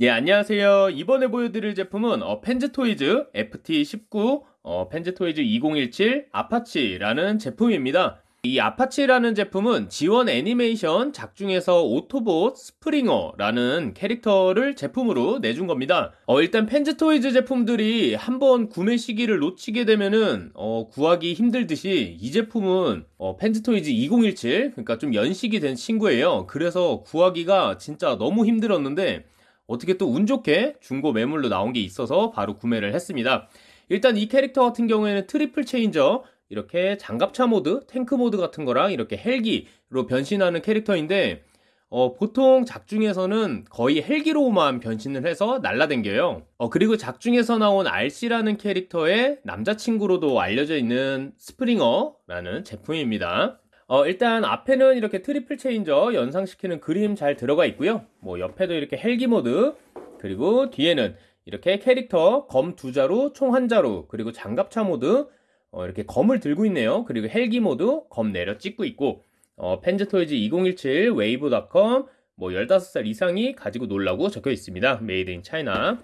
예, 안녕하세요. 이번에 보여드릴 제품은 어, FansToys FT19 어, FansToys 2017 아파치라는 제품입니다. 이 아파치라는 제품은 지원 애니메이션 작중에서 오토봇 스프링어라는 캐릭터를 제품으로 내준 겁니다. 어, 일단 FansToys 제품들이 한번 구매 시기를 놓치게 되면은 어, 구하기 힘들듯이 이 제품은 어, FansToys 2017 그러니까 좀 연식이 된 친구예요. 그래서 구하기가 진짜 너무 힘들었는데 어떻게 또 운 좋게 중고 매물로 나온 게 있어서 바로 구매를 했습니다. 일단 이 캐릭터 같은 경우에는 triple changer 이렇게 장갑차 모드, 탱크 모드 같은 거랑 이렇게 헬기로 변신하는 캐릭터인데 어, 보통 작중에서는 거의 헬기로만 변신을 해서 날라댕겨요. 어, 그리고 작중에서 나온 RC라는 캐릭터의 남자친구로도 알려져 있는 스프링어라는 제품입니다. 어, 일단 앞에는 이렇게 triple changer 연상시키는 그림 잘 들어가 있고요. 뭐 옆에도 이렇게 헬기 모드 그리고 뒤에는 이렇게 캐릭터 검 두 자루 총 한 자루 그리고 장갑차 모드 어, 이렇게 검을 들고 있네요. 그리고 헬기 모드 검 내려 찍고 있고 어, FansToys 2017 웨이브닷컴 뭐 15살 이상이 가지고 놀라고 적혀 있습니다. Made in China.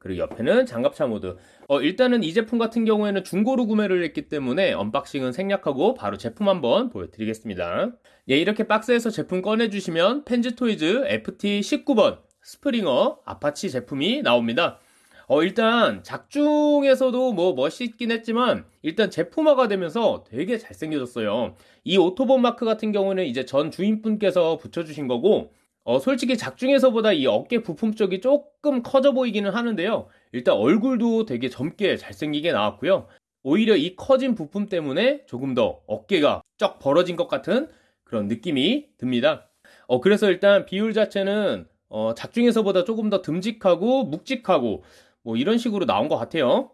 그리고 옆에는 장갑차 모드. 어, 일단은 이 제품 같은 경우에는 중고로 구매를 했기 때문에 언박싱은 생략하고 바로 제품 한번 보여드리겠습니다. 예, 이렇게 박스에서 제품 꺼내주시면 FansToys FT19번 스프링어 아파치 제품이 나옵니다. 어, 일단 작중에서도 뭐 멋있긴 했지만 일단 제품화가 되면서 되게 잘생겨졌어요. 이 오토본 마크 같은 경우는 이제 전 주인분께서 붙여주신 거고 어, 솔직히 작중에서보다 이 어깨 부품 쪽이 조금 커져 보이기는 하는데요. 일단 얼굴도 되게 젊게 잘생기게 나왔고요. 오히려 이 커진 부품 때문에 조금 더 어깨가 쩍 벌어진 것 같은 그런 느낌이 듭니다. 어, 그래서 일단 비율 자체는 어, 작중에서보다 조금 더 듬직하고 묵직하고 뭐 이런 식으로 나온 것 같아요.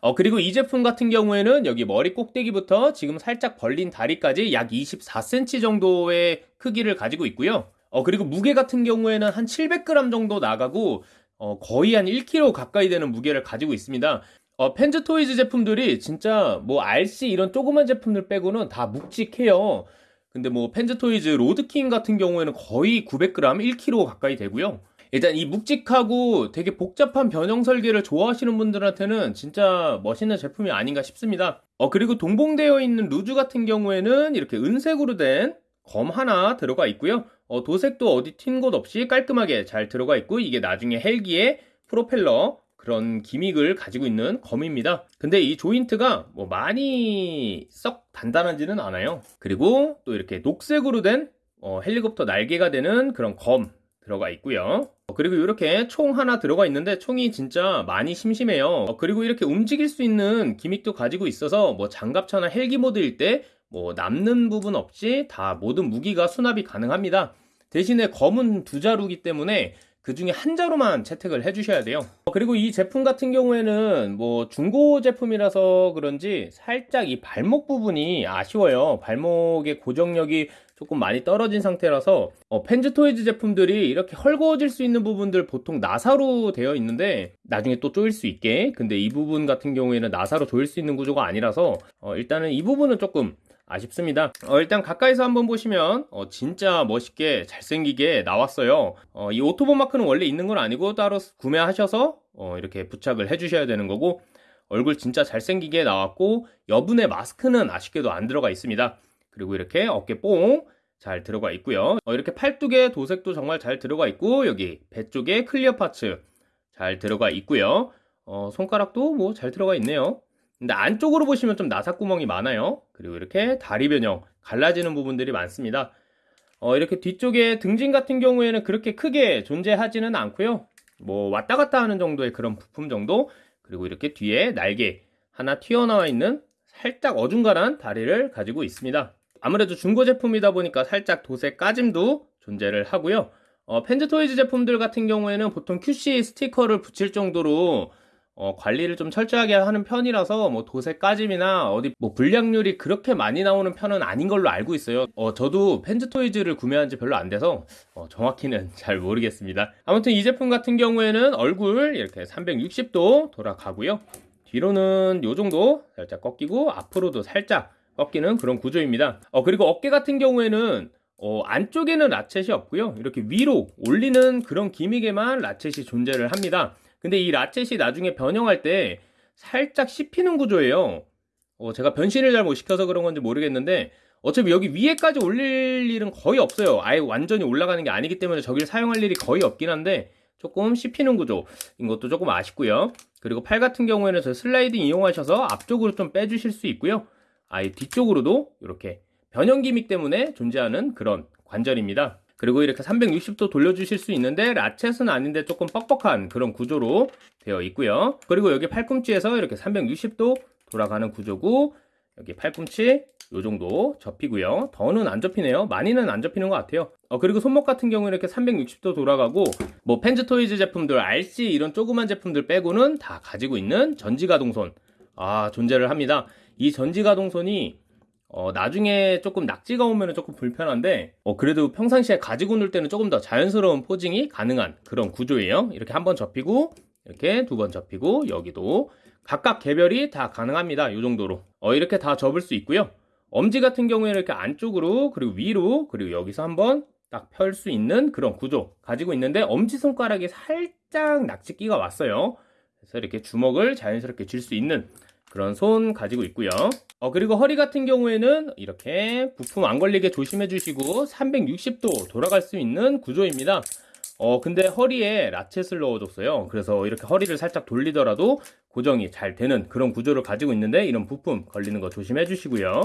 어, 그리고 이 제품 같은 경우에는 여기 머리 꼭대기부터 지금 살짝 벌린 다리까지 약 24cm 정도의 크기를 가지고 있고요. 어, 그리고 무게 같은 경우에는 한 700g 정도 나가고 어, 거의 한 1kg 가까이 되는 무게를 가지고 있습니다. 어, FansToys 제품들이 진짜 뭐 RC 이런 조그만 제품들 빼고는 다 묵직해요. 근데 뭐 FansToys 로드킹 같은 경우에는 거의 900g, 1kg 가까이 되고요. 일단 이 묵직하고 되게 복잡한 변형 설계를 좋아하시는 분들한테는 진짜 멋있는 제품이 아닌가 싶습니다. 어, 그리고 동봉되어 있는 루즈 같은 경우에는 이렇게 은색으로 된 검 하나 들어가 있고요. 어, 도색도 어디 튄 곳 없이 깔끔하게 잘 들어가 있고 이게 나중에 헬기의 프로펠러 그런 기믹을 가지고 있는 검입니다. 근데 이 조인트가 뭐 많이 썩 단단하지는 않아요. 그리고 또 이렇게 녹색으로 된 어, 헬리콥터 날개가 되는 그런 검 들어가 있고요. 어, 그리고 이렇게 총 하나 들어가 있는데 총이 진짜 많이 심심해요. 어, 그리고 이렇게 움직일 수 있는 기믹도 가지고 있어서 뭐 장갑차나 헬기 모드일 때 뭐 남는 부분 없이 다 모든 무기가 수납이 가능합니다. 대신에 검은 두 자루기 때문에 그 중에 한 자루만 채택을 해주셔야 돼요. 어, 그리고 이 제품 같은 경우에는 뭐 중고 제품이라서 그런지 살짝 이 발목 부분이 아쉬워요. 발목의 고정력이 조금 많이 떨어진 상태라서 어, FansToys 제품들이 이렇게 헐거워질 수 있는 부분들 보통 나사로 되어 있는데 나중에 또 조일 수 있게 근데 이 부분 같은 경우에는 나사로 조일 수 있는 구조가 아니라서 어, 일단은 이 부분은 조금 아쉽습니다. 어, 일단 가까이서 한번 보시면 어, 진짜 멋있게 잘생기게 나왔어요. 어, 이 오토봇 마크는 원래 있는 건 아니고 따로 구매하셔서 어, 이렇게 부착을 해주셔야 되는 거고 얼굴 진짜 잘생기게 나왔고 여분의 마스크는 아쉽게도 안 들어가 있습니다. 그리고 이렇게 어깨 뽕 잘 들어가 있고요. 어, 이렇게 팔뚝에 도색도 정말 잘 들어가 있고 여기 배 쪽에 clear parts 잘 들어가 있고요. 어, 손가락도 뭐 잘 들어가 있네요. 근데 안쪽으로 보시면 좀 나사구멍이 많아요. 그리고 이렇게 다리 변형, 갈라지는 부분들이 많습니다. 어, 이렇게 뒤쪽에 등짐 같은 경우에는 그렇게 크게 존재하지는 않고요. 뭐 왔다 갔다 하는 정도의 그런 부품 정도. 그리고 이렇게 뒤에 날개 하나 튀어나와 있는 살짝 어중간한 다리를 가지고 있습니다. 아무래도 중고 제품이다 보니까 살짝 도색 까짐도 존재를 하고요. 어, Fans Toys 제품들 같은 경우에는 보통 QC 스티커를 붙일 정도로 어, 관리를 좀 철저하게 하는 편이라서 뭐 도색 까짐이나 어디 뭐 불량률이 그렇게 많이 나오는 편은 아닌 걸로 알고 있어요. 어, 저도 Fans Toys를 구매한 지 별로 안 돼서 어, 정확히는 잘 모르겠습니다. 아무튼 이 제품 같은 경우에는 얼굴 이렇게 360도 돌아가고요. 뒤로는 요 정도 살짝 꺾이고 앞으로도 살짝 꺾이는 그런 구조입니다. 어, 그리고 어깨 같은 경우에는 어, 안쪽에는 라쳇이 없고요. 이렇게 위로 올리는 그런 기믹에만 라쳇이 존재를 합니다. 근데 이 라쳇이 나중에 변형할 때 살짝 씹히는 구조예요. 어, 제가 변신을 잘 못 시켜서 그런 건지 모르겠는데 어차피 여기 위에까지 올릴 일은 거의 없어요. 아예 완전히 올라가는 게 아니기 때문에 저기를 사용할 일이 거의 없긴 한데 조금 씹히는 구조인 것도 조금 아쉽고요. 그리고 팔 같은 경우에는 저 슬라이딩 이용하셔서 앞쪽으로 좀 빼주실 수 있고요. 아예 뒤쪽으로도 이렇게 변형 기믹 때문에 존재하는 그런 관절입니다. 그리고 이렇게 360도 돌려주실 수 있는데 라쳇은 아닌데 조금 뻑뻑한 그런 구조로 되어 있고요. 그리고 여기 팔꿈치에서 이렇게 360도 돌아가는 구조고 여기 팔꿈치 요 정도 접히고요. 더는 안 접히네요. 많이는 안 접히는 것 같아요. 어, 그리고 손목 같은 경우는 이렇게 360도 돌아가고 뭐 Fans Toys 제품들, Arcee 이런 조그만 제품들 빼고는 다 가지고 있는 전지가동손이 존재를 합니다. 이 전지가동손이 어, 나중에 조금 낙지가 오면 조금 불편한데, 어, 그래도 평상시에 가지고 놀 때는 조금 더 자연스러운 posing이 가능한 그런 구조예요. 이렇게 한 번 접히고, 이렇게 두 번 접히고, 여기도 각각 개별이 다 가능합니다. 이 정도로. 어, 이렇게 다 접을 수 있고요. 엄지 같은 경우에는 이렇게 안쪽으로, 그리고 위로, 그리고 여기서 한번 딱 펼 수 있는 그런 구조 가지고 있는데, 엄지 손가락에 살짝 낙지끼가 왔어요. 그래서 이렇게 주먹을 자연스럽게 쥘 수 있는 그런 손 가지고 있고요. 어, 그리고 허리 같은 경우에는 이렇게 부품 안 걸리게 조심해 주시고 360도 돌아갈 수 있는 구조입니다. 어, 근데 허리에 라쳇을 넣어줬어요. 그래서 이렇게 허리를 살짝 돌리더라도 고정이 잘 되는 그런 구조를 가지고 있는데 이런 부품 걸리는 거 조심해 주시고요.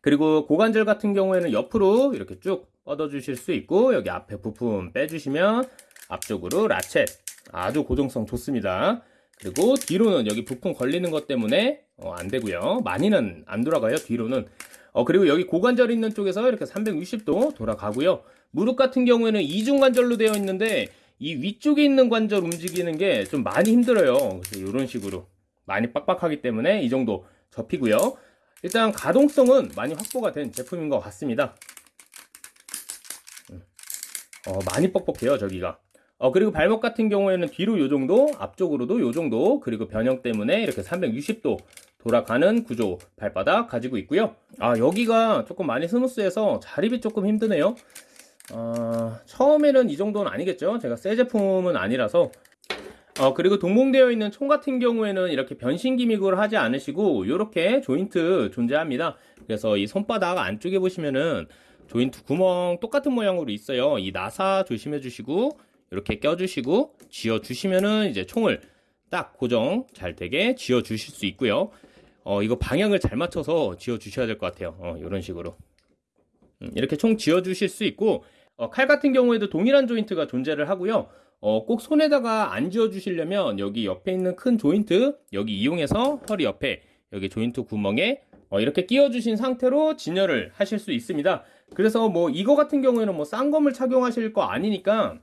그리고 고관절 같은 경우에는 옆으로 이렇게 쭉 뻗어 주실 수 있고 여기 앞에 부품 빼주시면 앞쪽으로 라쳇 아주 고정성 좋습니다. 그리고 뒤로는 여기 부품 걸리는 것 때문에 어, 안 되고요. 많이는 안 돌아가요. 뒤로는. 어, 그리고 여기 고관절 있는 쪽에서 이렇게 360도 돌아가고요. 무릎 같은 경우에는 이중 관절로 되어 있는데 이 위쪽에 있는 관절 움직이는 게 좀 많이 힘들어요. 그래서 이런 식으로 많이 빡빡하기 때문에 이 정도 접히고요. 일단 가동성은 많이 확보가 된 제품인 것 같습니다. 음. 어, 많이 뻑뻑해요, 저기가. 어, 그리고 발목 같은 경우에는 뒤로 요 정도, 앞쪽으로도 요 정도, 그리고 변형 때문에 이렇게 360도 돌아가는 구조 발바닥 가지고 있고요. 아, 여기가 조금 많이 스무스해서 자립이 조금 힘드네요. 어, 처음에는 이 정도는 아니겠죠. 제가 새 제품은 아니라서. 어, 그리고 동봉되어 있는 총 같은 경우에는 이렇게 변신 기믹을 하지 않으시고, 이렇게 조인트 존재합니다. 그래서 이 손바닥 안쪽에 보시면은 조인트 구멍 똑같은 모양으로 있어요. 이 나사 조심해 주시고, 이렇게 껴주시고 쥐어주시면은 이제 총을 딱 고정 잘 되게 쥐어주실 수 있고요. 어, 이거 방향을 잘 맞춰서 쥐어주셔야 될 것 같아요. 어, 이런 식으로. 음, 이렇게 총 쥐어주실 수 있고, 어, 칼 같은 경우에도 동일한 조인트가 존재를 하고요. 어, 꼭 손에다가 안 쥐어주시려면 여기 옆에 있는 큰 조인트, 여기 이용해서 허리 옆에 여기 조인트 구멍에 어, 이렇게 끼워주신 상태로 진열을 하실 수 있습니다. 그래서 뭐 이거 같은 경우에는 뭐 쌍검을 착용하실 거 아니니까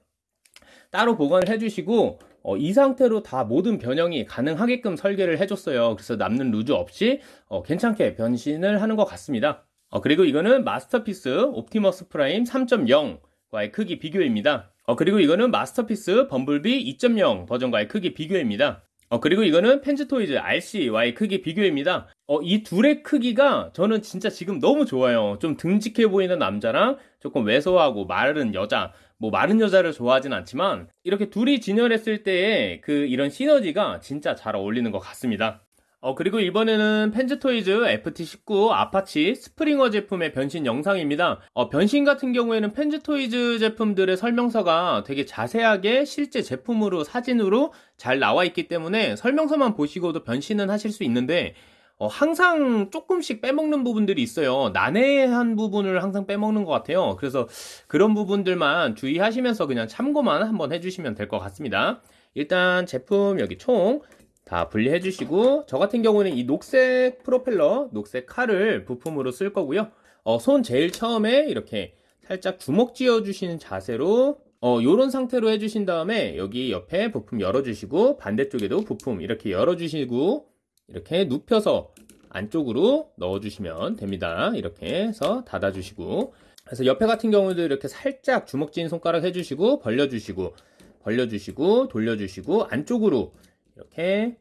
따로 보관을 해주시고 어, 이 상태로 다 모든 변형이 가능하게끔 설계를 해줬어요. 그래서 남는 loose 없이 어, 괜찮게 변신을 하는 것 같습니다. 어, 그리고 이거는 Masterpiece Optimus Prime 3.0과의 크기 비교입니다. 어, 그리고 이거는 Masterpiece Bumblebee 2.0 버전과의 크기 비교입니다. 어, 그리고 이거는 펜즈토이즈 RC와의 크기 비교입니다. 어, 이 둘의 크기가 저는 진짜 지금 너무 좋아요. 좀 듬직해 보이는 남자랑 조금 왜소하고 마른 여자, 뭐 마른 여자를 좋아하진 않지만 이렇게 둘이 진열했을 때의 그 이런 시너지가 진짜 잘 어울리는 것 같습니다. 어, 그리고 이번에는 Fans Toys FT19 Apache Springer 제품의 변신 영상입니다. 어, 변신 같은 경우에는 Fans Toys 제품들의 설명서가 되게 자세하게 실제 제품으로 사진으로 잘 나와 있기 때문에 설명서만 보시고도 변신은 하실 수 있는데 어, 항상 조금씩 빼먹는 부분들이 있어요. 난해한 부분을 항상 빼먹는 것 같아요. 그래서 그런 부분들만 주의하시면서 그냥 참고만 한번 해주시면 될 것 같습니다. 일단 제품 여기 총 다 분리해 주시고 저 같은 경우는 이 녹색 프로펠러, 녹색 칼을 부품으로 쓸 거고요. 어, 손 제일 처음에 이렇게 살짝 주먹 쥐어 주시는 자세로 어, 요런 상태로 해주신 다음에 여기 옆에 부품 열어주시고 반대쪽에도 부품 이렇게 열어주시고 이렇게 눕혀서 안쪽으로 넣어주시면 됩니다. 이렇게 해서 닫아주시고 그래서 옆에 같은 경우도 이렇게 살짝 주먹진 손가락 해주시고 벌려주시고 벌려주시고 돌려주시고 안쪽으로 이렇게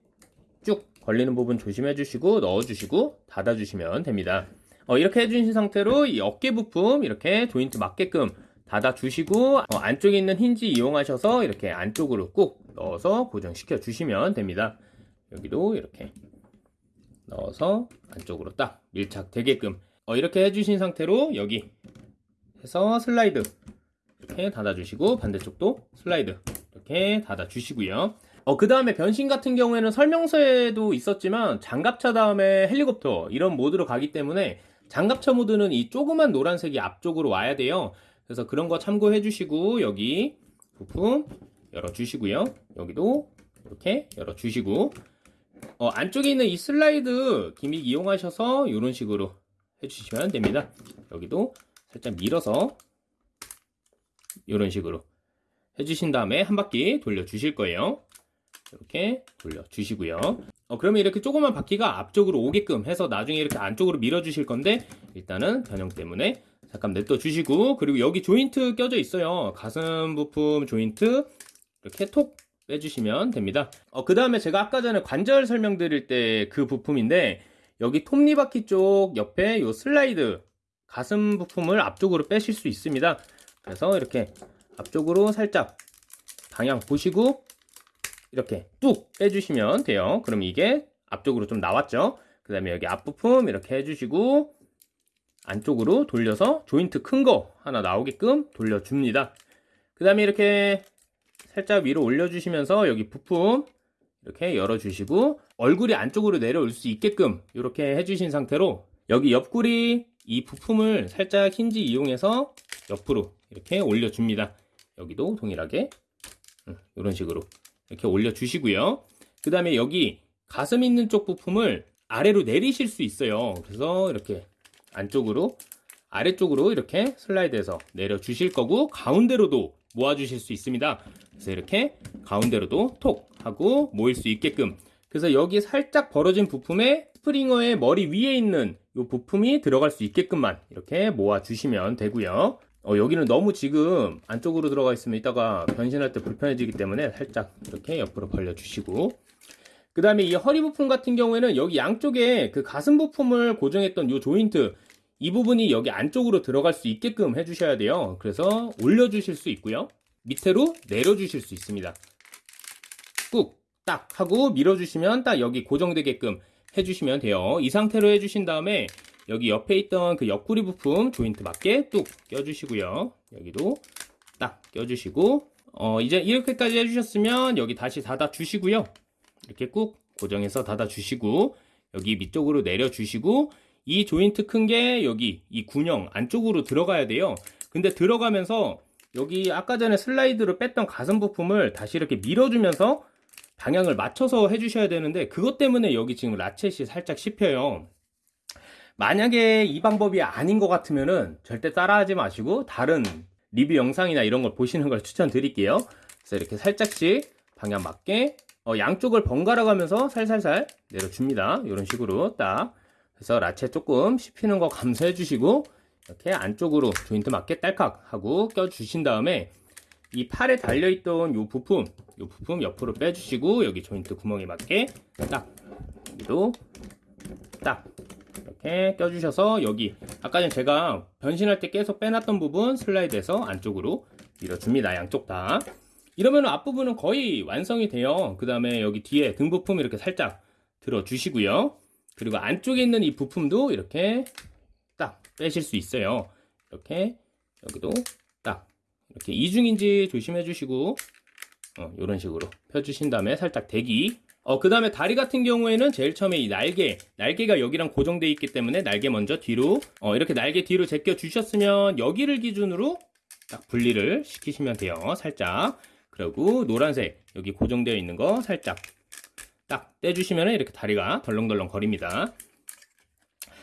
쭉 걸리는 부분 조심해 주시고 넣어 주시고 닫아 주시면 됩니다 어, 이렇게 해주신 상태로 이 어깨 부품 이렇게 조인트 맞게끔 닫아주시고 어, 안쪽에 있는 힌지 이용하셔서 이렇게 안쪽으로 꾹 넣어서 고정시켜 주시면 됩니다. 여기도 이렇게 넣어서 안쪽으로 딱 밀착되게끔 어, 이렇게 해주신 상태로 여기 해서 슬라이드 이렇게 닫아주시고 반대쪽도 슬라이드 이렇게 닫아주시고요. 어, 그 다음에 변신 같은 경우에는 설명서에도 있었지만 장갑차 다음에 헬리콥터 이런 모드로 가기 때문에 장갑차 모드는 이 조그만 노란색이 앞쪽으로 와야 돼요. 그래서 그런 거 참고해 주시고 여기 부품 열어 주시고요. 여기도 이렇게 열어 주시고 어, 안쪽에 있는 이 슬라이드 기믹 이용하셔서 이런 식으로 해주시면 됩니다. 여기도 살짝 밀어서 이런 식으로 해주신 다음에 한 바퀴 돌려 주실 거예요. 이렇게 돌려 주시고요. 어, 그러면 이렇게 조그만 바퀴가 앞쪽으로 오게끔 해서 나중에 이렇게 안쪽으로 밀어 주실 건데 일단은 변형 때문에 잠깐 냅둬 주시고 그리고 여기 조인트 껴져 있어요. 가슴 부품 조인트 이렇게 톡 빼주시면 됩니다. 어, 그 다음에 제가 아까 전에 관절 설명드릴 때 그 부품인데 여기 톱니바퀴 쪽 옆에 요 슬라이드 가슴 부품을 앞쪽으로 빼실 수 있습니다. 그래서 이렇게 앞쪽으로 살짝 방향 보시고 이렇게 뚝 빼주시면 돼요. 그럼 이게 앞쪽으로 좀 나왔죠? 그 다음에 여기 앞부품 이렇게 해주시고 안쪽으로 돌려서 조인트 큰 거 하나 나오게끔 돌려줍니다. 그 다음에 이렇게 살짝 위로 올려주시면서 여기 부품 이렇게 열어주시고 얼굴이 안쪽으로 내려올 수 있게끔 이렇게 해주신 상태로 여기 옆구리 이 부품을 살짝 힌지 이용해서 옆으로 이렇게 올려줍니다. 여기도 동일하게 이런 식으로 이렇게 올려주시고요. 그 다음에 여기 가슴 있는 쪽 부품을 아래로 내리실 수 있어요. 그래서 이렇게 안쪽으로 아래쪽으로 이렇게 슬라이드해서 내려주실 거고 가운데로도 모아주실 수 있습니다. 그래서 이렇게 가운데로도 톡 하고 모일 수 있게끔 그래서 여기 살짝 벌어진 부품에 스프링어의 머리 위에 있는 이 부품이 들어갈 수 있게끔만 이렇게 모아주시면 되고요. 어, 여기는 너무 지금 안쪽으로 들어가 있으면 이따가 변신할 때 불편해지기 때문에 살짝 이렇게 옆으로 벌려주시고 그 다음에 이 허리 부품 같은 경우에는 여기 양쪽에 그 가슴 부품을 고정했던 이 조인트 이 부분이 여기 안쪽으로 들어갈 수 있게끔 해주셔야 돼요. 그래서 올려주실 수 있고요. 밑으로 내려주실 수 있습니다. 꾹 딱 하고 밀어주시면 딱 여기 고정되게끔 해주시면 돼요. 이 상태로 해주신 다음에 여기 옆에 있던 그 옆구리 부품 조인트 맞게 뚝 껴주시고요. 여기도 딱 껴주시고 어, 이제 이렇게까지 해주셨으면 여기 다시 닫아 주시고요. 이렇게 꾹 고정해서 닫아 주시고 여기 밑쪽으로 내려 주시고 이 조인트 큰 게 여기 이 군형 안쪽으로 들어가야 돼요. 근데 들어가면서 여기 아까 전에 슬라이드로 뺐던 가슴 부품을 다시 이렇게 밀어주면서 방향을 맞춰서 해주셔야 되는데 그것 때문에 여기 지금 라쳇이 살짝 씹혀요. 만약에 이 방법이 아닌 것 같으면은 절대 따라하지 마시고 다른 리뷰 영상이나 이런 걸 보시는 걸 추천드릴게요. 그래서 이렇게 살짝씩 방향 맞게 어, 양쪽을 번갈아 가면서 살살살 내려줍니다. 이런 식으로 딱 그래서 라체 조금 씹히는 거 감소해 주시고 이렇게 안쪽으로 조인트 맞게 딸깍 하고 껴 주신 다음에 이 팔에 달려있던 이 부품, 이 부품 옆으로 빼주시고 여기 조인트 구멍에 맞게 딱 여기도 딱 이렇게 껴주셔서 여기 아까 전 제가 변신할 때 계속 빼놨던 부분 슬라이드해서 안쪽으로 밀어줍니다. 양쪽 다. 이러면 앞부분은 거의 완성이 돼요. 그 다음에 여기 뒤에 등 부품 이렇게 살짝 들어주시고요. 그리고 안쪽에 있는 이 부품도 이렇게 딱 빼실 수 있어요. 이렇게 여기도 딱 이렇게 이중인지 조심해 주시고 어, 이런 식으로 펴주신 다음에 살짝 대기 어, 그 다음에 다리 같은 경우에는 제일 처음에 이 날개 날개가 여기랑 고정되어 있기 때문에 날개 먼저 뒤로 어, 이렇게 날개 뒤로 제껴 주셨으면 여기를 기준으로 딱 분리를 시키시면 돼요 살짝 그리고 노란색 여기 고정되어 있는 거 살짝 딱 떼주시면 이렇게 다리가 덜렁덜렁 거립니다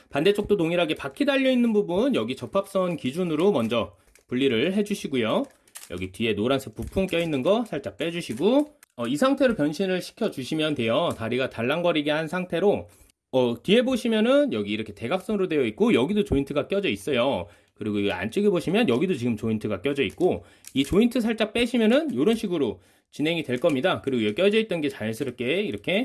반대쪽도 동일하게 바퀴 달려있는 부분 여기 접합선 기준으로 먼저 분리를 해주시고요. 여기 뒤에 노란색 부품 껴있는 거 살짝 빼주시고 어, 이 상태로 변신을 시켜주시면 돼요. 다리가 달랑거리게 한 상태로 어, 뒤에 보시면은 여기 이렇게 대각선으로 되어 있고 여기도 조인트가 껴져 있어요. 그리고 이 안쪽에 보시면 여기도 지금 조인트가 껴져 있고 이 조인트 살짝 빼시면은 이런 식으로 진행이 될 겁니다. 그리고 여기 껴져 있던 게 자연스럽게 이렇게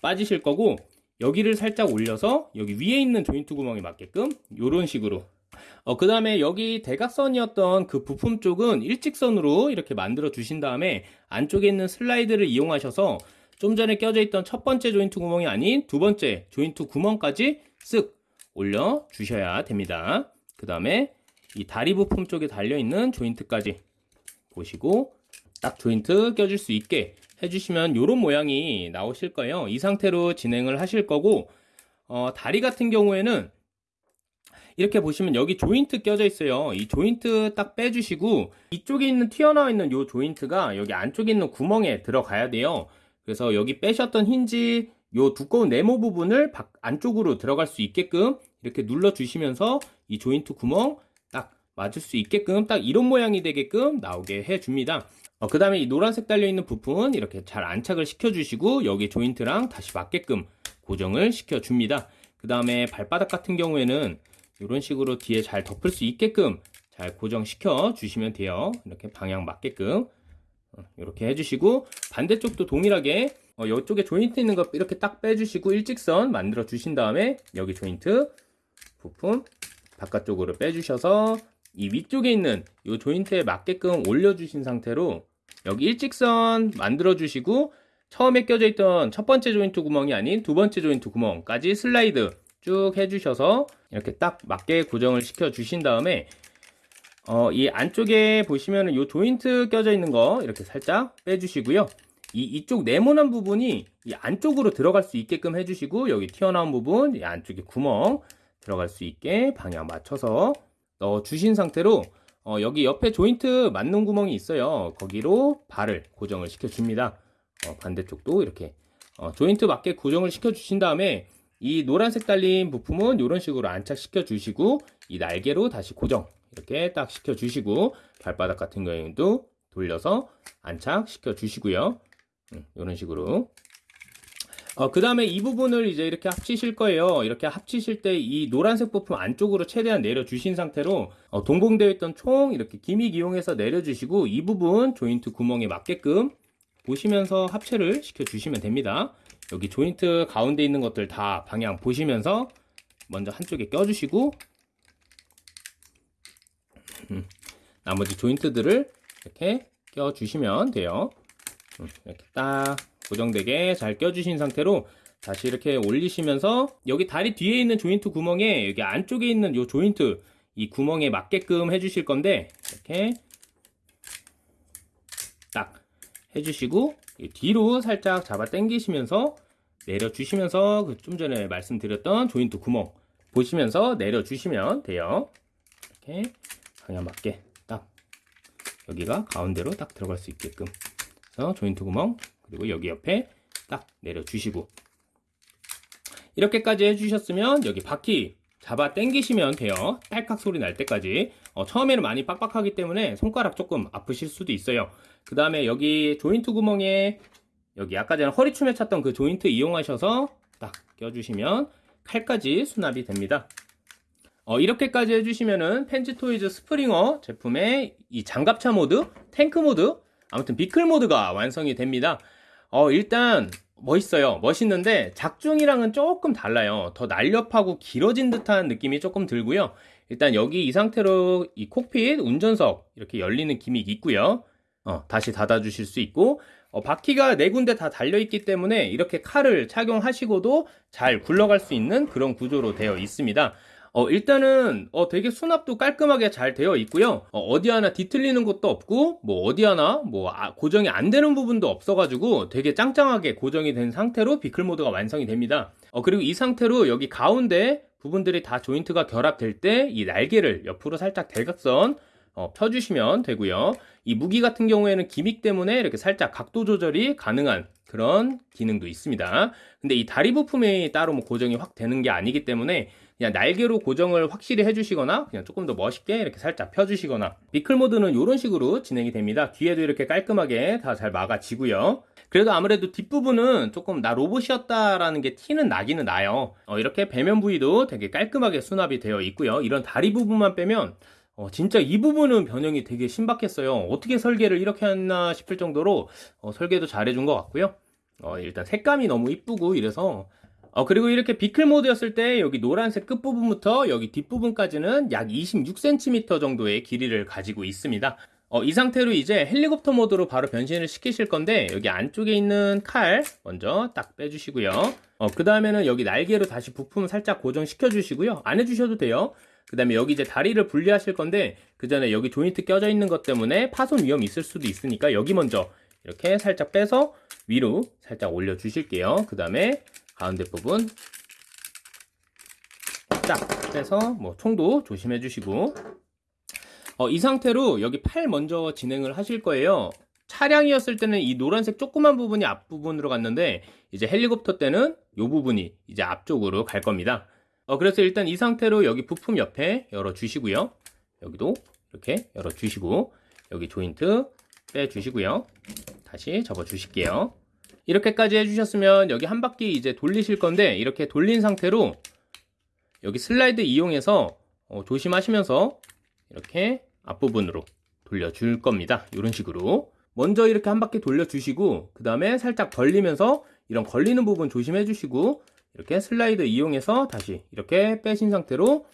빠지실 거고 여기를 살짝 올려서 여기 위에 있는 조인트 구멍에 맞게끔 이런 식으로 어, 그 다음에 여기 대각선이었던 그 부품 쪽은 일직선으로 이렇게 만들어 주신 다음에 안쪽에 있는 슬라이드를 이용하셔서 좀 전에 껴져 있던 첫 번째 조인트 구멍이 아닌 두 번째 조인트 구멍까지 쓱 올려 주셔야 됩니다. 그 다음에 이 다리 부품 쪽에 달려 있는 조인트까지 보시고 딱 조인트 껴줄 수 있게 해주시면 이런 모양이 나오실 거예요. 이 상태로 진행을 하실 거고 어, 다리 같은 경우에는 이렇게 보시면 여기 조인트 껴져 있어요. 이 조인트 딱 빼주시고 이쪽에 있는 튀어나와 있는 이 조인트가 여기 안쪽에 있는 구멍에 들어가야 돼요. 그래서 여기 빼셨던 힌지 요 두꺼운 네모 부분을 밖- 안쪽으로 들어갈 수 있게끔 이렇게 눌러 주시면서 이 조인트 구멍 딱 맞을 수 있게끔 딱 이런 모양이 되게끔 나오게 해 줍니다. 어, 그 다음에 이 노란색 달려있는 부품은 이렇게 잘 안착을 시켜주시고 여기 조인트랑 다시 맞게끔 고정을 시켜줍니다. 그 다음에 발바닥 같은 경우에는 이런 식으로 뒤에 잘 덮을 수 있게끔 잘 고정시켜 주시면 돼요. 이렇게 방향 맞게끔 어, 이렇게 해주시고 반대쪽도 동일하게 어, 이쪽에 조인트 있는 거 이렇게 딱 빼주시고 일직선 만들어 주신 다음에 여기 조인트 부품 바깥쪽으로 빼주셔서 이 위쪽에 있는 이 조인트에 맞게끔 올려주신 상태로 여기 일직선 만들어 주시고 처음에 껴져 있던 첫 번째 조인트 구멍이 아닌 두 번째 조인트 구멍까지 슬라이드 쭉 해주셔서 이렇게 딱 맞게 고정을 시켜 주신 다음에 어, 이 안쪽에 보시면 은 이 조인트 껴져 있는 거 이렇게 살짝 빼주시고요. 이 이쪽 네모난 부분이 이 안쪽으로 들어갈 수 있게끔 해주시고 여기 튀어나온 부분 이 안쪽에 구멍 들어갈 수 있게 방향 맞춰서 넣어 주신 상태로 어, 여기 옆에 조인트 맞는 구멍이 있어요. 거기로 발을 고정을 시켜 줍니다. 어, 반대쪽도 이렇게 어, 조인트 맞게 고정을 시켜 주신 다음에 이 노란색 달린 부품은 이런 식으로 안착시켜 주시고 이 날개로 다시 고정 이렇게 딱 시켜 주시고 발바닥 같은 경우에도 돌려서 안착시켜 주시고요. 이런 식으로 어, 그 다음에 이 부분을 이제 이렇게 합치실 거예요. 이렇게 합치실 때 이 노란색 부품 안쪽으로 최대한 내려주신 상태로 어, 동봉되어 있던 총 이렇게 기믹 이용해서 내려주시고 이 부분 조인트 구멍에 맞게끔 보시면서 합체를 시켜주시면 됩니다. 여기 조인트 가운데 있는 것들 다 방향 보시면서 먼저 한쪽에 껴주시고 음, 나머지 조인트들을 이렇게 껴주시면 돼요. 음, 이렇게 딱 고정되게 잘 껴주신 상태로 다시 이렇게 올리시면서 여기 다리 뒤에 있는 조인트 구멍에 여기 안쪽에 있는 이 조인트 이 구멍에 맞게끔 해주실 건데 이렇게 딱 해주시고 이 뒤로 살짝 잡아 당기시면서 내려주시면서 그 좀 전에 말씀드렸던 조인트 구멍 보시면서 내려주시면 돼요. 이렇게 방향 맞게 딱 여기가 가운데로 딱 들어갈 수 있게끔 그래서 조인트 구멍 그리고 여기 옆에 딱 내려주시고 이렇게까지 해주셨으면 여기 바퀴 잡아 당기시면 돼요. 딸깍 소리 날 때까지. 어, 처음에는 많이 빡빡하기 때문에 손가락 조금 아프실 수도 있어요. 그 다음에 여기 조인트 구멍에 여기 아까 전에 허리춤에 찼던 그 조인트 이용하셔서 딱 껴주시면 칼까지 수납이 됩니다. 어, 이렇게까지 해주시면은 Fans Toys Springer 제품의 이 장갑차 모드, 탱크 모드, 아무튼 vehicle 모드가 완성이 됩니다. 어, 일단 멋있어요. 멋있는데 작중이랑은 조금 달라요. 더 날렵하고 길어진 듯한 느낌이 조금 들고요. 일단 여기 이 상태로 이 cockpit 운전석 이렇게 열리는 gimmick 있고요. 어, 다시 닫아 주실 수 있고 어, 바퀴가 네 군데 다 달려 있기 때문에 이렇게 칼을 착용하시고도 잘 굴러갈 수 있는 그런 구조로 되어 있습니다. 어, 일단은, 어, 되게 수납도 깔끔하게 잘 되어 있고요. 어, 디 하나 뒤틀리는 것도 없고, 뭐, 어디 하나, 뭐, 아, 고정이 안 되는 부분도 없어가지고 되게 짱짱하게 고정이 된 상태로 비클 모드가 완성이 됩니다. 어, 그리고 이 상태로 여기 가운데 부분들이 다 조인트가 결합될 때 이 날개를 옆으로 살짝 대각선 어, 펴주시면 되고요. 이 무기 같은 경우에는 기믹 때문에 이렇게 살짝 각도 조절이 가능한 그런 기능도 있습니다. 근데 이 다리 부품이 따로 뭐 고정이 확 되는 게 아니기 때문에 그냥 날개로 고정을 확실히 해주시거나 그냥 조금 더 멋있게 이렇게 살짝 펴주시거나 비클 모드는 이런 식으로 진행이 됩니다. 뒤에도 이렇게 깔끔하게 다 잘 막아지고요. 그래도 아무래도 뒷부분은 조금 나 로봇이었다라는 게 티는 나기는 나요. 어, 이렇게 배면 부위도 되게 깔끔하게 수납이 되어 있고요. 이런 다리 부분만 빼면 어, 진짜 이 부분은 변형이 되게 신박했어요. 어떻게 설계를 이렇게 했나 싶을 정도로 어, 설계도 잘해준 것 같고요. 어, 일단 색감이 너무 이쁘고 이래서 어, 그리고 이렇게 비클 모드였을 때 여기 노란색 끝부분부터 여기 뒷부분까지는 약 26cm 정도의 길이를 가지고 있습니다. 어, 이 상태로 이제 헬리콥터 모드로 바로 변신을 시키실 건데 여기 안쪽에 있는 칼 먼저 딱 빼주시고요. 어, 그 다음에는 여기 날개로 다시 부품 살짝 고정시켜 주시고요. 안 해주셔도 돼요. 그 다음에 여기 이제 다리를 분리하실 건데 그 전에 여기 조인트 껴져 있는 것 때문에 파손 위험이 있을 수도 있으니까 여기 먼저 이렇게 살짝 빼서 위로 살짝 올려 주실게요. 그 다음에 가운데 부분 딱 빼서 뭐 총도 조심해 주시고 어, 이 상태로 여기 팔 먼저 진행을 하실 거예요. 차량이었을 때는 이 노란색 조그만 부분이 앞부분으로 갔는데 이제 헬리콥터 때는 이 부분이 이제 앞쪽으로 갈 겁니다. 어, 그래서 일단 이 상태로 여기 부품 옆에 열어 주시고요. 여기도 이렇게 열어 주시고 여기 조인트 빼 주시고요. 다시 접어 주실게요. 이렇게까지 해주셨으면 여기 한 바퀴 이제 돌리실 건데 이렇게 돌린 상태로 여기 슬라이드 이용해서 어, 조심하시면서 이렇게 앞부분으로 돌려줄 겁니다. 이런 식으로 먼저 이렇게 한 바퀴 돌려주시고 그 다음에 살짝 벌리면서 이런 걸리는 부분 조심해 주시고 이렇게 슬라이드 이용해서 다시 이렇게 빼신 상태로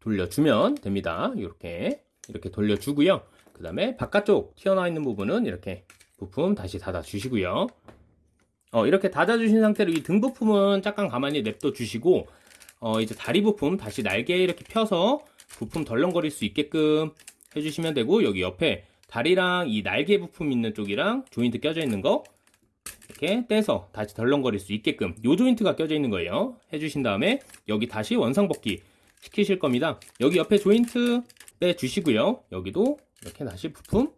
돌려주면 됩니다. 이렇게 이렇게 돌려주고요. 그 다음에 바깥쪽 튀어나와 있는 부분은 이렇게 부품 다시 닫아 주시고요. 어, 이렇게 닫아 주신 상태로 이 등 부품은 잠깐 가만히 냅둬 주시고 어, 이제 다리 부품 다시 날개 이렇게 펴서 부품 덜렁거릴 수 있게끔 해주시면 되고 여기 옆에 다리랑 이 날개 부품 있는 쪽이랑 조인트 껴져 있는 거 이렇게 떼서 다시 덜렁거릴 수 있게끔 요 조인트가 껴져 있는 거예요. 해주신 다음에 여기 다시 원상복귀 시키실 겁니다. 여기 옆에 조인트 빼주시고요. 여기도 이렇게 다시 부품 딱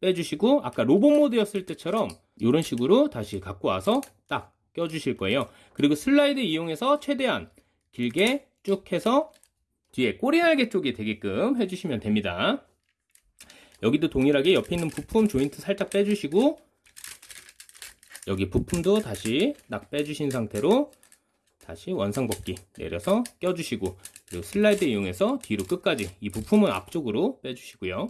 빼주시고 아까 로봇 모드였을 때처럼 이런 식으로 다시 갖고 와서 딱 껴주실 거예요 그리고 슬라이드 이용해서 최대한 길게 쭉 해서 뒤에 꼬리날개 쪽이 되게끔 해주시면 됩니다. 여기도 동일하게 옆에 있는 부품 조인트 살짝 빼주시고 여기 부품도 다시 딱 빼주신 상태로 다시 원상복귀 내려서 껴주시고 그리고 슬라이드 이용해서 뒤로 끝까지 이 부품은 앞쪽으로 빼주시고요.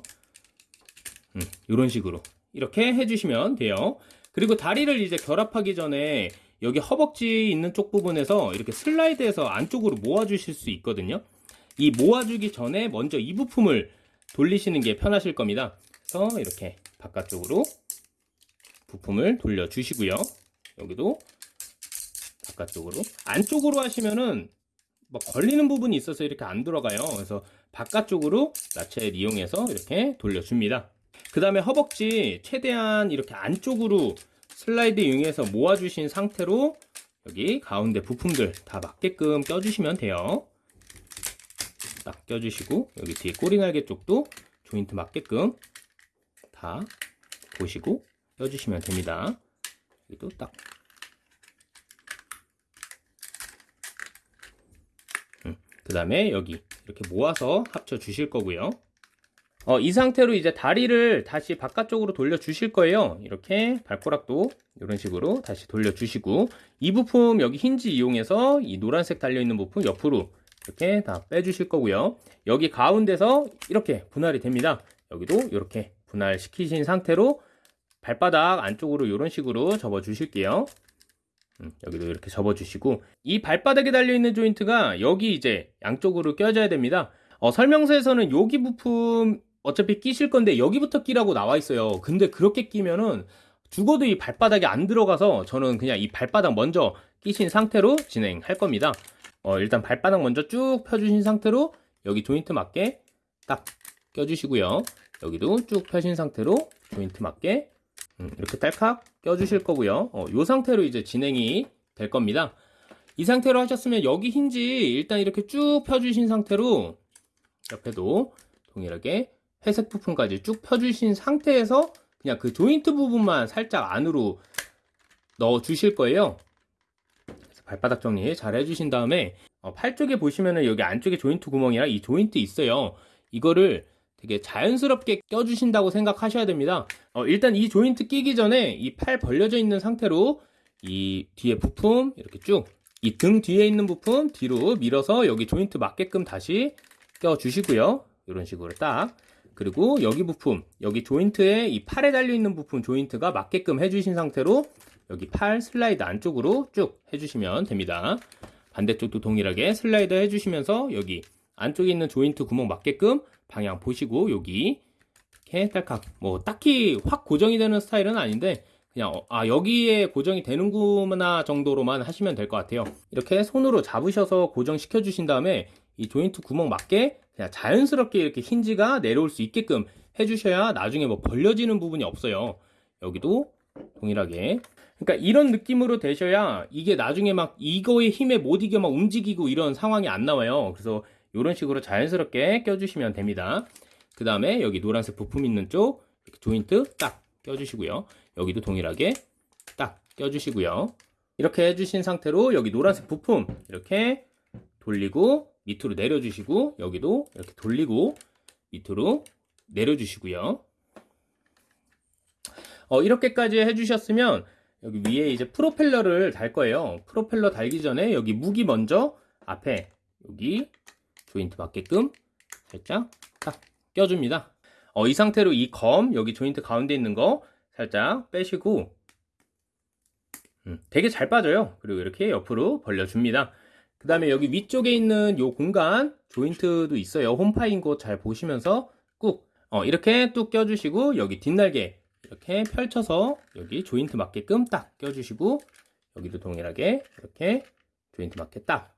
음, 이런 식으로 이렇게 해주시면 돼요. 그리고 다리를 이제 결합하기 전에 여기 허벅지 있는 쪽 부분에서 이렇게 슬라이드해서 안쪽으로 모아 주실 수 있거든요. 이 모아 주기 전에 먼저 이 부품을 돌리시는 게 편하실 겁니다. 그래서 이렇게 바깥쪽으로 부품을 돌려 주시고요. 여기도 바깥쪽으로 안쪽으로 하시면은 뭐 걸리는 부분이 있어서 이렇게 안 들어가요. 그래서 바깥쪽으로 나체를 이용해서 이렇게 돌려줍니다. 그 다음에 허벅지 최대한 이렇게 안쪽으로 슬라이드 이용해서 모아주신 상태로 여기 가운데 부품들 다 맞게끔 껴주시면 돼요. 딱 껴주시고 여기 뒤에 꼬리날개 쪽도 조인트 맞게끔 다 보시고 껴주시면 됩니다. 여기도 딱 음, 그 다음에 여기 이렇게 모아서 합쳐 주실 거고요. 어, 이 상태로 이제 다리를 다시 바깥쪽으로 돌려 주실 거예요. 이렇게 발코락도 이런 식으로 다시 돌려 주시고 이 부품 여기 힌지 이용해서 이 노란색 달려 있는 부품 옆으로 이렇게 다 빼주실 거고요. 여기 가운데서 이렇게 분할이 됩니다. 여기도 이렇게 분할시키신 상태로 발바닥 안쪽으로 이런 식으로 접어 주실게요. 음, 여기도 이렇게 접어 주시고 이 발바닥에 달려 있는 조인트가 여기 이제 양쪽으로 껴져야 됩니다. 어, 설명서에서는 여기 부품 어차피 끼실 건데 여기부터 끼라고 나와 있어요. 근데 그렇게 끼면은 죽어도 이 발바닥에 안 들어가서 저는 그냥 이 발바닥 먼저 끼신 상태로 진행할 겁니다. 어, 일단 발바닥 먼저 쭉 펴주신 상태로 여기 조인트 맞게 딱 껴주시고요. 여기도 쭉 펴신 상태로 조인트 맞게 음, 이렇게 딸칵 껴주실 거고요. 어, 이 상태로 이제 진행이 될 겁니다. 이 상태로 하셨으면 여기 힌지 일단 이렇게 쭉 펴주신 상태로 옆에도 동일하게 회색 부품까지 쭉 펴주신 상태에서 그냥 그 조인트 부분만 살짝 안으로 넣어 주실 거예요. 발바닥 정리 잘 해주신 다음에 어, 팔 쪽에 보시면은 여기 안쪽에 조인트 구멍이랑 이 조인트 있어요. 이거를 되게 자연스럽게 껴주신다고 생각하셔야 됩니다. 어, 일단 이 조인트 끼기 전에 이 팔 벌려져 있는 상태로 이 뒤에 부품 이렇게 쭉 이 등 뒤에 있는 부품 뒤로 밀어서 여기 조인트 맞게끔 다시 껴주시고요. 이런 식으로 딱 그리고 여기 부품, 여기 조인트에 이 팔에 달려있는 부품 조인트가 맞게끔 해주신 상태로 여기 팔 슬라이드 안쪽으로 쭉 해주시면 됩니다. 반대쪽도 동일하게 슬라이드 해주시면서 여기 안쪽에 있는 조인트 구멍 맞게끔 방향 보시고 여기 이렇게 딸깍 뭐 딱히 확 고정이 되는 스타일은 아닌데 그냥 어, 아 여기에 고정이 되는구나 정도로만 하시면 될 것 같아요 이렇게 손으로 잡으셔서 고정시켜 주신 다음에 이 조인트 구멍 맞게 그냥 자연스럽게 이렇게 힌지가 내려올 수 있게끔 해주셔야 나중에 뭐 벌려지는 부분이 없어요. 여기도 동일하게. 그러니까 이런 느낌으로 되셔야 이게 나중에 막 이거의 힘에 못 이겨 막 움직이고 이런 상황이 안 나와요. 그래서 이런 식으로 자연스럽게 껴주시면 됩니다. 그 다음에 여기 노란색 부품 있는 쪽 조인트 딱 껴주시고요. 여기도 동일하게 딱 껴주시고요. 이렇게 해주신 상태로 여기 노란색 부품 이렇게 돌리고 밑으로 내려주시고 여기도 이렇게 돌리고 밑으로 내려주시고요. 어, 이렇게까지 해주셨으면 여기 위에 이제 프로펠러를 달 거예요. 프로펠러 달기 전에 여기 무기 먼저 앞에 여기 조인트 맞게끔 살짝 딱 껴줍니다. 어, 이 상태로 이 검 여기 조인트 가운데 있는 거 살짝 빼시고 음, 되게 잘 빠져요. 그리고 이렇게 옆으로 벌려줍니다 그 다음에 여기 위쪽에 있는 요 공간 조인트도 있어요. 홈파인 곳 잘 보시면서 꾹 어, 이렇게 뚝 껴주시고 여기 뒷날개 이렇게 펼쳐서 여기 조인트 맞게끔 딱 껴주시고 여기도 동일하게 이렇게 조인트 맞게 딱.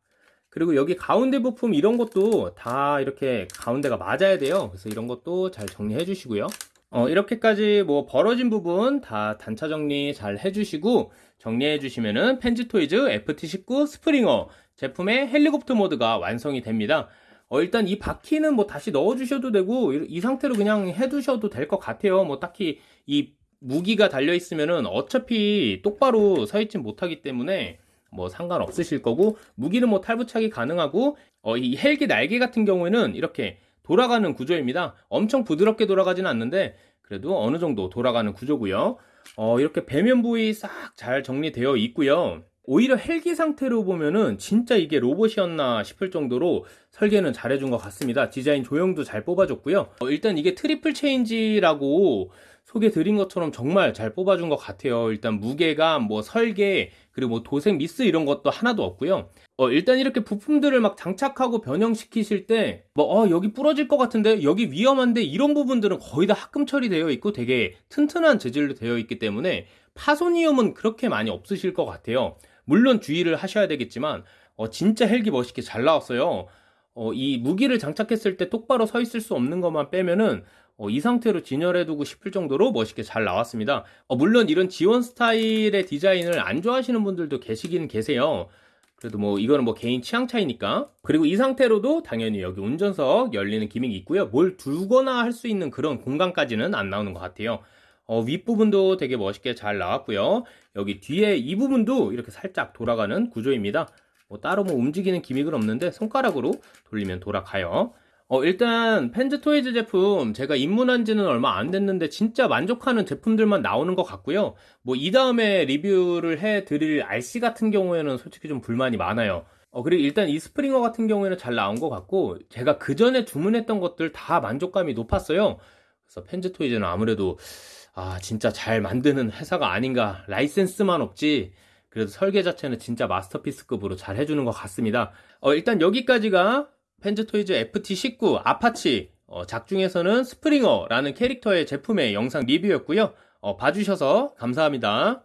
그리고 여기 가운데 부품 이런 것도 다 이렇게 가운데가 맞아야 돼요. 그래서 이런 것도 잘 정리해 주시고요. 어, 이렇게까지 뭐 벌어진 부분 다 단차 정리 잘 해주시고 정리해 주시면은 Fans Toys FT19 Springer 제품의 헬리콥터 모드가 완성이 됩니다 어, 일단 이 바퀴는 뭐 다시 넣어 주셔도 되고 이, 이 상태로 그냥 해 두셔도 될 것 같아요 뭐 딱히 이 무기가 달려 있으면은 어차피 똑바로 서 있지 못하기 때문에 뭐 상관없으실 거고 무기는 뭐 탈부착이 가능하고 어, 이 헬기 날개 같은 경우에는 이렇게 돌아가는 구조입니다. 엄청 부드럽게 돌아가지는 않는데 그래도 어느 정도 돌아가는 구조고요. 어, 이렇게 배면 부위 싹 잘 정리되어 있고요. 오히려 헬기 상태로 보면은 진짜 이게 로봇이었나 싶을 정도로 설계는 잘해준 것 같습니다. 디자인 조형도 잘 뽑아줬고요. 어, 일단 이게 triple change라고 소개 드린 것처럼 정말 잘 뽑아준 것 같아요. 일단 무게감, 뭐 설계, 그리고 뭐 도색 미스 이런 것도 하나도 없고요. 어, 일단 이렇게 부품들을 막 장착하고 변형시키실 때, 뭐, 어, 여기 부러질 것 같은데, 여기 위험한데, 이런 부분들은 거의 다 합금 처리되어 있고 되게 튼튼한 재질로 되어 있기 때문에 파손 위험은 그렇게 많이 없으실 것 같아요. 물론 주의를 하셔야 되겠지만, 어, 진짜 헬기 멋있게 잘 나왔어요. 어, 이 무기를 장착했을 때 똑바로 서 있을 수 없는 것만 빼면은 어, 이 상태로 진열해두고 싶을 정도로 멋있게 잘 나왔습니다. 어, 물론 이런 지원 스타일의 디자인을 안 좋아하시는 분들도 계시긴 계세요. 그래도 뭐 이거는 뭐 개인 취향 차이니까. 그리고 이 상태로도 당연히 여기 운전석 열리는 기믹이 있고요. 뭘 두거나 할 수 있는 그런 공간까지는 안 나오는 것 같아요. 어, 윗부분도 되게 멋있게 잘 나왔고요. 여기 뒤에 이 부분도 이렇게 살짝 돌아가는 구조입니다. 뭐 따로 뭐 움직이는 기믹은 없는데 손가락으로 돌리면 돌아가요. 어, 일단 펜즈 토이즈 제품 제가 입문한 지는 얼마 안 됐는데 진짜 만족하는 제품들만 나오는 것 같고요. 뭐 이 다음에 리뷰를 해 드릴 Arcee 같은 경우에는 솔직히 좀 불만이 많아요. 어, 그리고 일단 이 Springer 같은 경우에는 잘 나온 것 같고 제가 그 전에 주문했던 것들 다 만족감이 높았어요. 그래서 Fans Toys는 아무래도 아 진짜 잘 만드는 회사가 아닌가 라이센스만 없지 그래도 설계 자체는 진짜 Masterpiece급으로 잘 해주는 것 같습니다. 어, 일단 여기까지가 Fans Toys FT19 Apache 어, 작중에서는 Springer라는 캐릭터의 제품의 영상 리뷰였고요. 어, 봐주셔서 감사합니다.